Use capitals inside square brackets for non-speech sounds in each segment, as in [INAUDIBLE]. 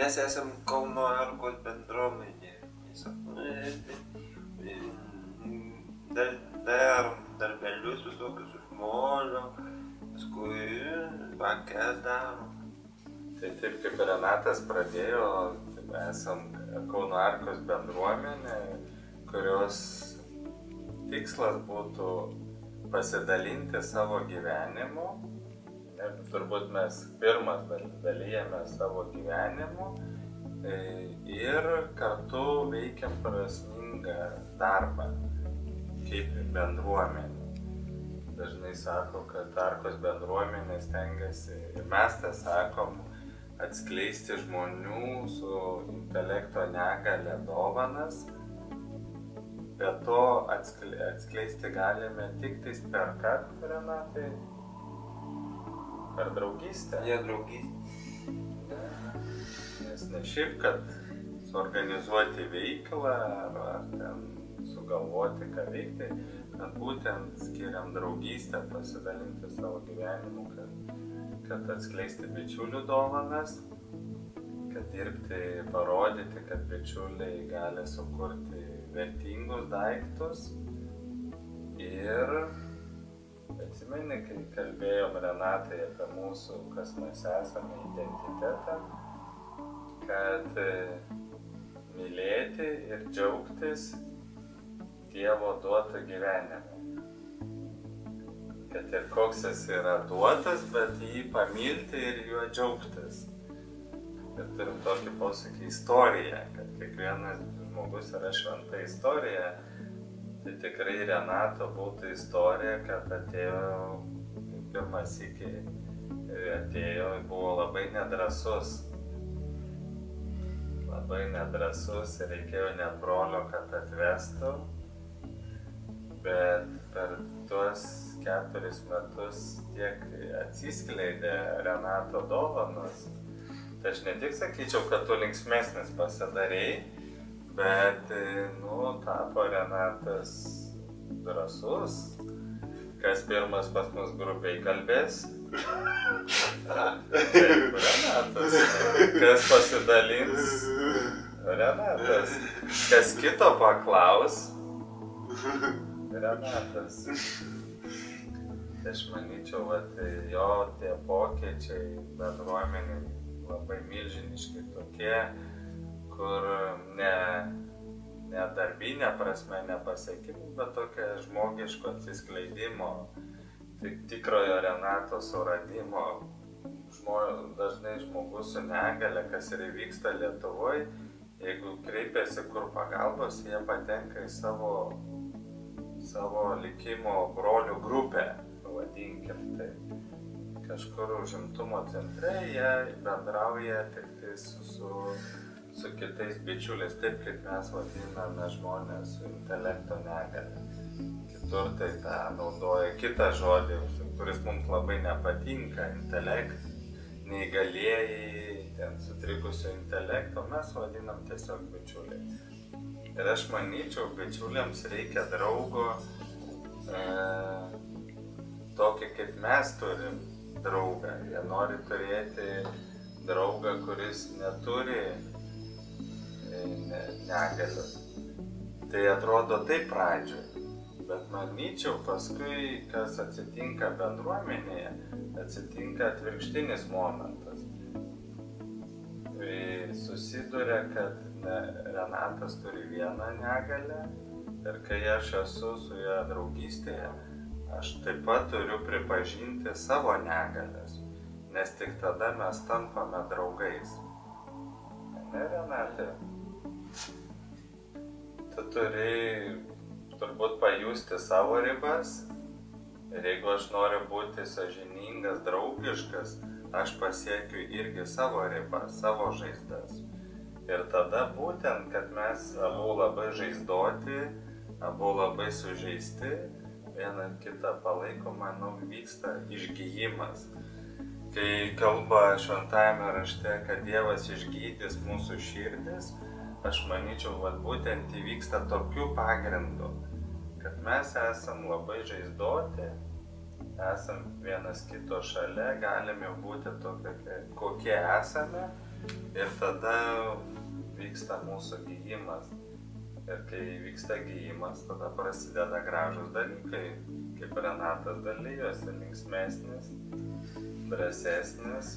Mes esam Kauno Arkos bendruomenė. Dar, darom darbelius visokius iš molio, paskui bakės darom. Tai taip kaip Renatas pradėjo, esam Kauno Arkos bendruomenė, kurios tikslas būtų pasidalinti savo gyvenimu. Ir turbūt mes pirmas dalyjame savo gyvenimu e, ir kartu veikiam prasmingą darbą kaip bendruomenė. Dažnai sako, kad Arkos bendruomenė stengiasi, ir mes tą sakom, atskleisti žmonių su intelekto negale dovanas, bet to atskleisti galime tik tais per ką, Renatai? Per draugystę. Jie draugystė. Nes ne šiaip, kad suorganizuoti veiklą ar, ar ten sugalvoti, ką veikti, kad būtent skiriam draugystę, pasidalinti savo gyvenimu, kad, kad atskleisti bičiulių dovanas, kad dirbti, parodyti, kad bičiuliai gali sukurti vertingus daiktus. Ir atsimeni, kai kalbėjom Renatai apie mūsų, kas mes esame, identitetą, kad mylėti ir džiaugtis Dievo duotą gyvenimą. Kad ir koks jis yra duotas, bet jį pamilti ir juo džiaugtis. Ir turim tokį posakį istoriją, kad kiekvienas žmogus yra šventa istorija. Tai tikrai Renato būtų istorija, kad atėjo pirmas iki atėjo, buvo labai nedrasus. Labai nedrasus ir reikėjo net brolio, kad atvestų bet per tuos keturis metus tiek atsiskleidė Renato dovanos. Tai aš ne tik sakyčiau, kad tu linksmesnis pasidarėjai, bet, nu, tapo Renatas drasus. Kas pirmas pas mus grupiai kalbės? [LAUGHS] Taip, Renatas. Kas pasidalins? Renatas. Kas kito paklaus? Renatas. Tai aš manyčiau, kad jo tie pokyčiai bendruomeniai labai milžiniški tokie, kur ne, ne darbinė prasme nepasiekimų, bet tokia žmogiško atsiskleidimo, tik tikrojo Renato suradimo. Žmo, dažnai žmogus su negale, kas ir įvyksta Lietuvoje, jeigu kreipiasi kur pagalbos, jie patenka į savo savo likimo brolių grupę, vadinkim tai. Kažkur užimtumo centre jie bendrauja tik tai su, su, su kitais bičiuliais, taip kaip mes vadiname žmonės su intelekto negale. Kitur tai tą naudoja kitą žodį, kuris mums labai nepatinka, intelekt, neįgalėjai, ten sutrikusio intelekto, mes vadinam tiesiog bičiuliais. Ir aš manyčiau, bičiuliams reikia draugo e, tokį kaip mes turim draugą. Jie nori turėti draugą, kuris neturi e, negalios. Tai atrodo taip pradžioje. Bet manyčiau, paskui, kas atsitinka bendruomenėje, atsitinka atvirkštinis momentas. Tai susiduria, kad Renatas turi vieną negalę ir kai aš esu su juo draugystėje, aš taip pat turiu pripažinti savo negalės, nes tik tada mes tampame draugais. Ne, Renatė? Tu turi turbūt pajusti savo ribas ir jeigu aš noriu būti sažiningas, draugiškas, aš pasiekiu irgi savo ribas, savo žaizdas. Ir tada būtent, kad mes abu labai žaizdoti, abu labai sužeisti, vieną kitą palaikom, manau, vyksta išgyjimas. Kai kalba šventajame rašte, kad Dievas išgydys mūsų širdis, aš manyčiau, kad būtent įvyksta tokiu pagrindu, kad mes esam labai žaizdoti, esam vienas kito šalia, galime būti tokie, kokie esame Ir tada vyksta mūsų gyjimas. Ir kai vyksta gyjimas, tada prasideda gražus dalykai, kaip Renatas dalyjosi, linksmesnis, drąsesnis,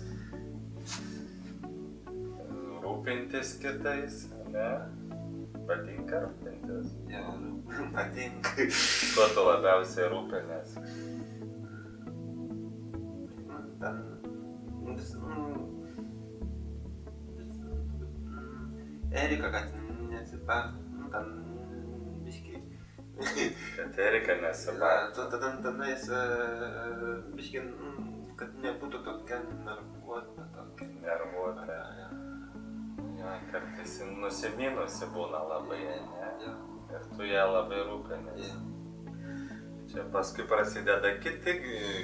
rūpintis kitais, ne? Patinka rūpintis. Ja, patinka. Kuo tu labiausiai rūpinės? Ten mm, vis, mm, Erika, kad nesipar, nu, ten biški. Kad Erika Va, nesimato. tu tada tenais e, biški, mm, kad nebūtų tokia nervuota tokia. Nervuota. Ja, kartais nusiminusi būna labai, ne? Ir tu ją labai rūpinės. Čia paskui prasideda kiti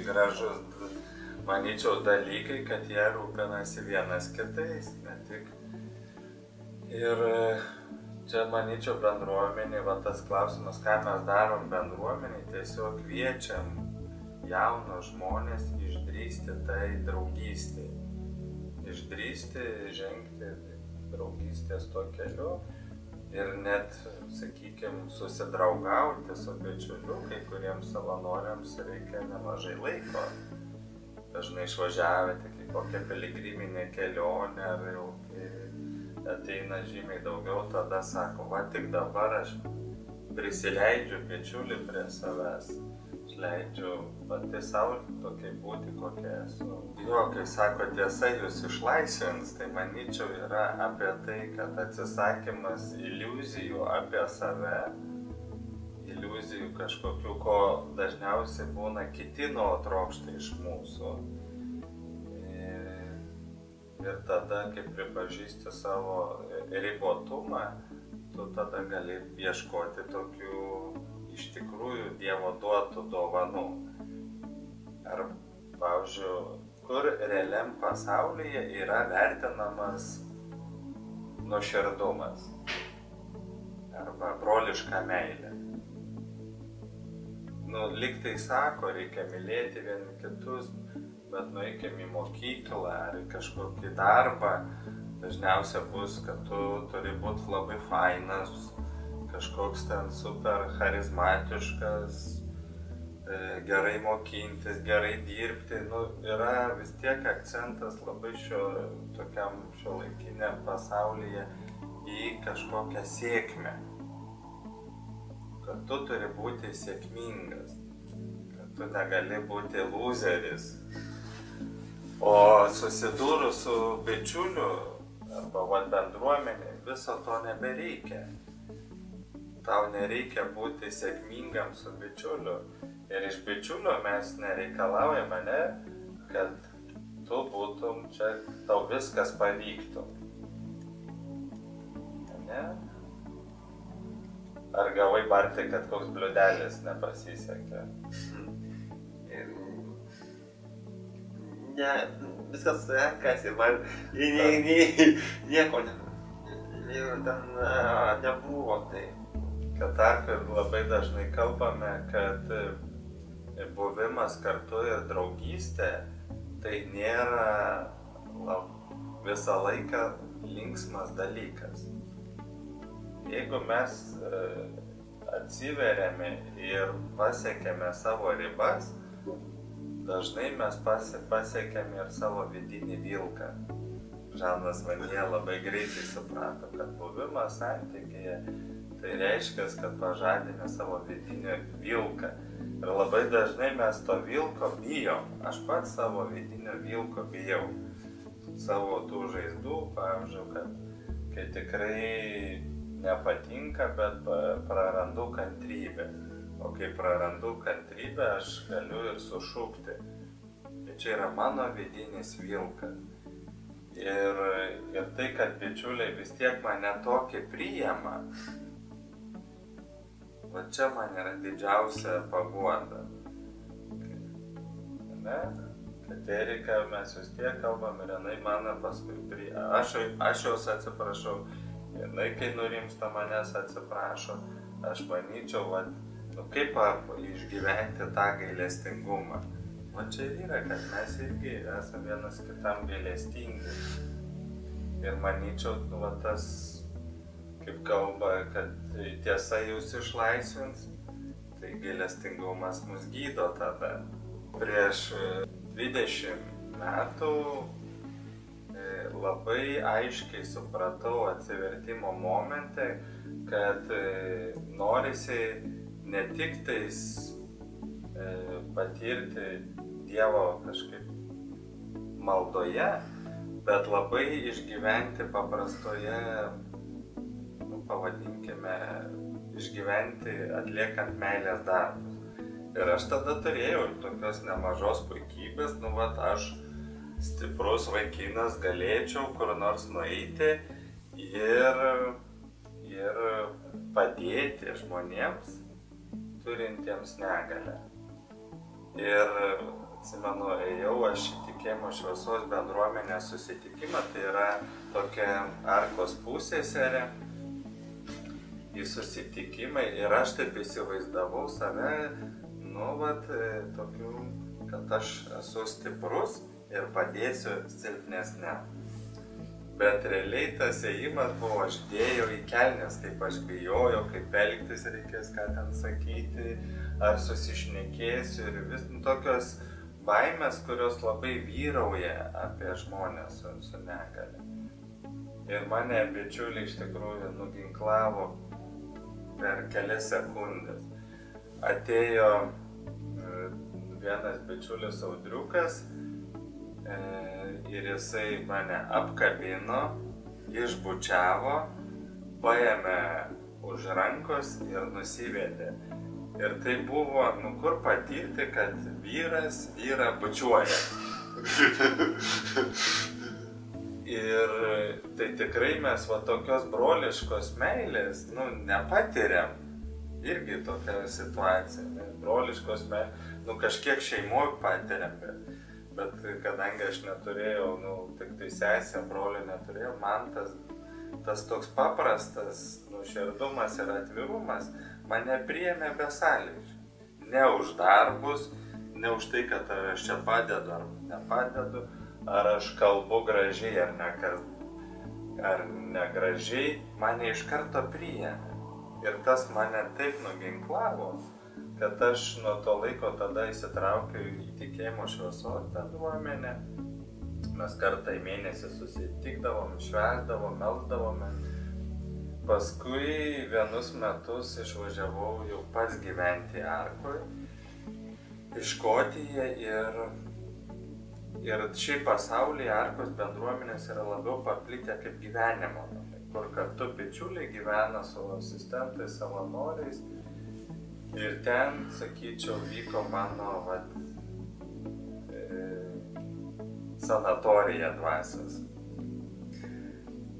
gražus, manyčiau, dalykai, kad jie rūpinasi vienas kitais, ne tik. Ir čia, manyčiau, bendruomenė, va tas klausimas, ką mes darom bendruomeniai, tiesiog kviečiam jaunus žmonės išdrysti tai draugystė. Išdrysti, žengti draugystės tuo keliu ir net, sakykime, susidraugauti su bičiuliu, kai kuriems savanoriams reikia nemažai laiko. Dažnai išvažiavę tik į kokią piligriminę kelionę ar jau ateina žymiai daugiau, tada sako, va tik dabar aš prisileidžiu bičiulį prie savęs. Leidžiu pati savo tokiai būti, kokia esu. Jo, kai sako tiesa, jūs išlaisvins, tai manyčiau yra apie tai, kad atsisakymas iliuzijų apie save, iliuzijų kažkokių, ko dažniausiai būna kiti nuo trokšta iš mūsų. Ir, ir tada, kai pripažįsti savo ribotumą, tu tada gali ieškoti tokių iš tikrųjų Dievo duotų dovanų. Ar, pavyzdžiui, kur realiam pasaulyje yra vertinamas nuoširdumas arba broliška meilė. Nu, liktai sako, reikia mylėti vieni kitus, bet nueikim į mokyklą ar į kažkokį darbą, dažniausia bus, kad tu turi būti labai fainas, kažkoks ten super charizmatiškas, e, gerai mokintis, gerai dirbti, nu, yra vis tiek akcentas labai šio tokiam šio laikiniam pasaulyje į kažkokią sėkmę. Kad tu turi būti sėkmingas, kad tu negali būti loseris. O susidūrus su bičiuliu arba bendruomenė, viso to nebereikia tau nereikia būti sėkmingam su bičiuliu. Ir iš bičiulio mes nereikalaujame, ne, kad tu būtum čia, tau viskas pavyktų. Ne? Ar gavai barti, kad koks bliudelis nepasisekė? Ne, viskas sekasi, man nie, nie, nieko ne, ir ten a, nebuvo tai. Katarpė labai dažnai kalbame, kad e, buvimas kartu ir draugystė tai nėra lab, visą laiką linksmas dalykas. Jeigu mes e, atsiveriame ir pasiekėme savo ribas, dažnai mes pasi, pasiekėme ir savo vidinį vilką. Žanas Vanie labai greitai suprato, kad buvimas santykėje tai reiškia, kad pažadinė savo vidinį vilką. Ir labai dažnai mes to vilko bijom. Aš pats savo vidinio vilko bijau. Savo tų žaizdų, pavyzdžiui, kad kai tikrai nepatinka, bet prarandu kantrybę. O kai prarandu kantrybę, aš galiu ir sušūkti. Tai čia yra mano vidinis vilkas. Ir, ir tai, kad bičiuliai vis tiek mane tokį priima, va čia man yra didžiausia paguoda. Ne? Kad Erika mes vis tiek kalbam ir jinai mane paskui prie... Aš, aš jos atsiprašau, jinai kai nurimsta manęs atsiprašo, aš manyčiau, va, nu kaip išgyventi tą gailestingumą. O čia yra, kad mes irgi esame vienas kitam gailestingi. Ir manyčiau, nu, va, tas, kaip kalba, kad tiesa jūs išlaisvins, tai gailestingumas mus gydo tada. Prieš 20 metų labai aiškiai supratau atsivertimo momente, kad e, norisi ne tik tais e, patirti Dievo kažkaip maldoje, bet labai išgyventi paprastoje, pavadinkime, išgyventi atliekant meilės darbus. Ir aš tada turėjau tokios nemažos puikybės, nu, va, aš stiprus vaikinas galėčiau kur nors nueiti ir, ir padėti žmonėms turintiems negalę. Ir atsimenu, ėjau aš į tikėjimo šviesos bendruomenės susitikimą, tai yra tokia arkos pusėserė į susitikimą ir aš taip įsivaizdavau save, nu, vat, tokiu, kad aš esu stiprus ir padėsiu silpnesniam. Bet realiai tas ėjimas buvo, aš dėjau į kelnes, kaip aš bijojau, kaip elgtis reikės, ką ten sakyti, ar susišnekėsiu ir vis nu, tokios baimės, kurios labai vyrauja apie žmonės su, su negale. Ir mane bičiuliai iš tikrųjų nuginklavo per kelias sekundės. Atėjo e, vienas bičiulis audriukas, E, ir jisai mane apkabino, išbučiavo, paėmė už rankos ir nusivedė. Ir tai buvo, nu kur patirti, kad vyras vyrą bučiuoja. [LAUGHS] ir tai tikrai mes va tokios broliškos meilės, nu, nepatiriam. Irgi tokia situacija. Broliškos meilės, nu kažkiek šeimoje patiriam, bet bet kadangi aš neturėjau, nu, tik tai sesę, brolio neturėjau, man tas, tas toks paprastas nuširdumas ir atvirumas mane priėmė besąlygiškai. Ne už darbus, ne už tai, kad aš čia padedu ar nepadedu, ar aš kalbu gražiai ar, ne, ar negražiai, mane iš karto priėmė. Ir tas mane taip nuginklavo, kad aš nuo to laiko tada įsitraukiau į tikėjimo šviesos bendruomenę. Mes kartą į mėnesį susitikdavom, švesdavom, melzdavome. Paskui vienus metus išvažiavau jau pats gyventi Arkui, į Škotiją ir, ir šiaip pasaulyje Arkos bendruomenės yra labiau paplitę kaip gyvenimo namai, kur kartu bičiuliai gyvena su asistentais, savanoriais Ir ten, sakyčiau, vyko mano vat, e, sanatorija dvasios.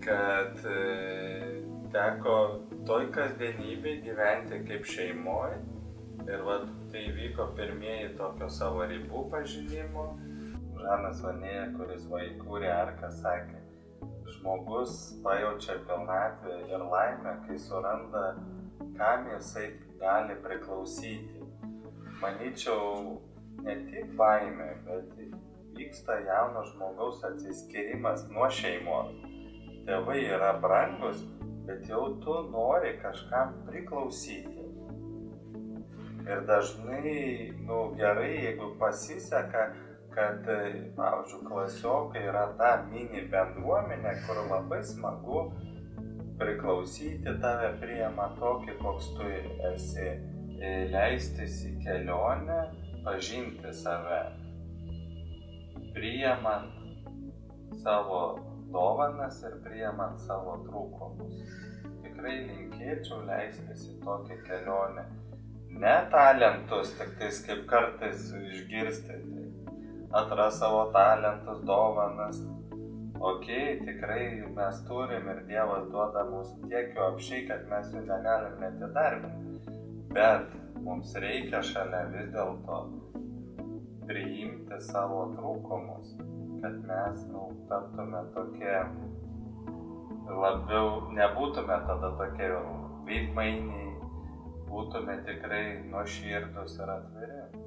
Kad e, teko toj kasdienybėj gyventi kaip šeimoje. Ir vat, tai vyko pirmieji tokio savo ribų pažinimo. Žanas Vanėja, kuris vaikūrė arką, sakė, žmogus pajaučia pilnatvę ir laimę, kai suranda, kam jisai gali priklausyti. Manyčiau, ne tik baimė, bet vyksta jauno žmogaus atsiskirimas nuo šeimos. Tėvai yra brangus, bet jau tu nori kažkam priklausyti. Ir dažnai, nu gerai, jeigu pasiseka, kad, pavyzdžiui, klasiokai yra ta mini bendruomenė, kur labai smagu priklausyti tave priema tokį, koks tu esi, e, leistis į kelionę, pažinti save, priemant savo dovanas ir priemant savo trūkumus. Tikrai linkėčiau leistis į tokią kelionę. Ne talentus, tik tais kaip kartais išgirsti. Atras savo talentus, dovanas, okay, tikrai mes turim ir Dievas duoda mums tiek jų apšiai, kad mes jų negalim net įdarbinti. Bet mums reikia šalia vis dėlto priimti savo trūkumus, kad mes nu, taptume tokie labiau, nebūtume tada tokie veidmainiai, būtume tikrai nuoširdus ir atviri.